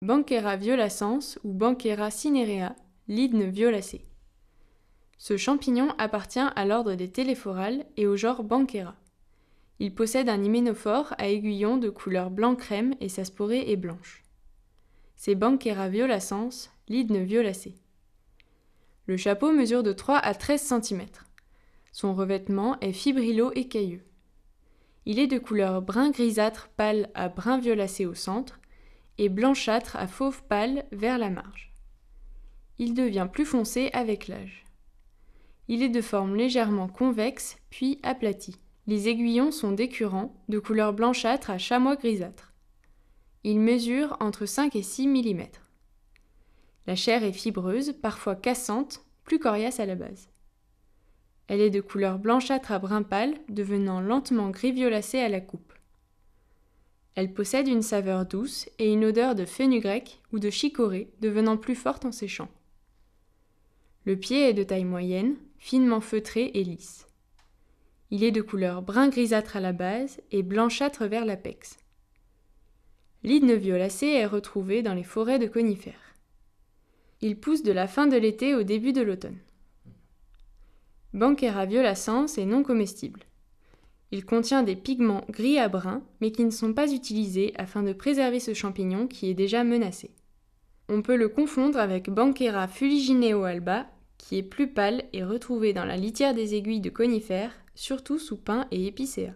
Banquera violacens ou Banquera cinerea, l'hydne violacé. Ce champignon appartient à l'ordre des téléphorales et au genre Banquera. Il possède un hyménophore à aiguillon de couleur blanc-crème et sa sporée est blanche. C'est Banquera violacens, l'hydne violacé. Le chapeau mesure de 3 à 13 cm. Son revêtement est fibrillo-écailleux. Il est de couleur brun grisâtre pâle à brun violacé au centre et blanchâtre à fauve pâle vers la marge. Il devient plus foncé avec l'âge. Il est de forme légèrement convexe puis aplati. Les aiguillons sont décurrents, de couleur blanchâtre à chamois grisâtre. Il mesure entre 5 et 6 mm. La chair est fibreuse, parfois cassante, plus coriace à la base. Elle est de couleur blanchâtre à brun pâle, devenant lentement gris violacé à la coupe. Elle possède une saveur douce et une odeur de fenugrec ou de chicorée devenant plus forte en séchant. Le pied est de taille moyenne, finement feutré et lisse. Il est de couleur brun grisâtre à la base et blanchâtre vers l'apex. L'hydne violacé est retrouvé dans les forêts de conifères. Il pousse de la fin de l'été au début de l'automne. Banquera violacens est non comestible. Il contient des pigments gris à brun, mais qui ne sont pas utilisés afin de préserver ce champignon qui est déjà menacé. On peut le confondre avec Banquera fuligineo alba, qui est plus pâle et retrouvé dans la litière des aiguilles de conifères, surtout sous pin et épicéa.